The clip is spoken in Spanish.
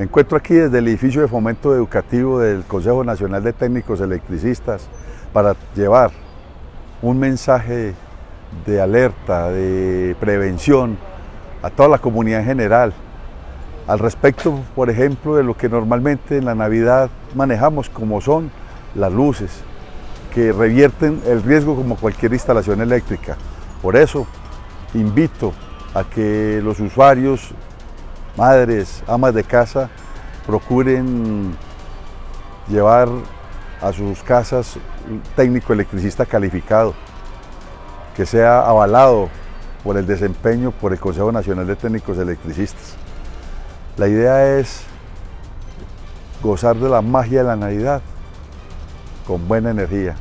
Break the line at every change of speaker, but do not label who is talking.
Me encuentro aquí desde el edificio de fomento educativo del Consejo Nacional de Técnicos Electricistas para llevar un mensaje de alerta, de prevención a toda la comunidad en general, al respecto, por ejemplo, de lo que normalmente en la Navidad manejamos como son las luces, que revierten el riesgo como cualquier instalación eléctrica. Por eso invito a que los usuarios madres, amas de casa, procuren llevar a sus casas un técnico electricista calificado, que sea avalado por el desempeño por el Consejo Nacional de Técnicos Electricistas. La idea es gozar de la magia de la Navidad con buena energía.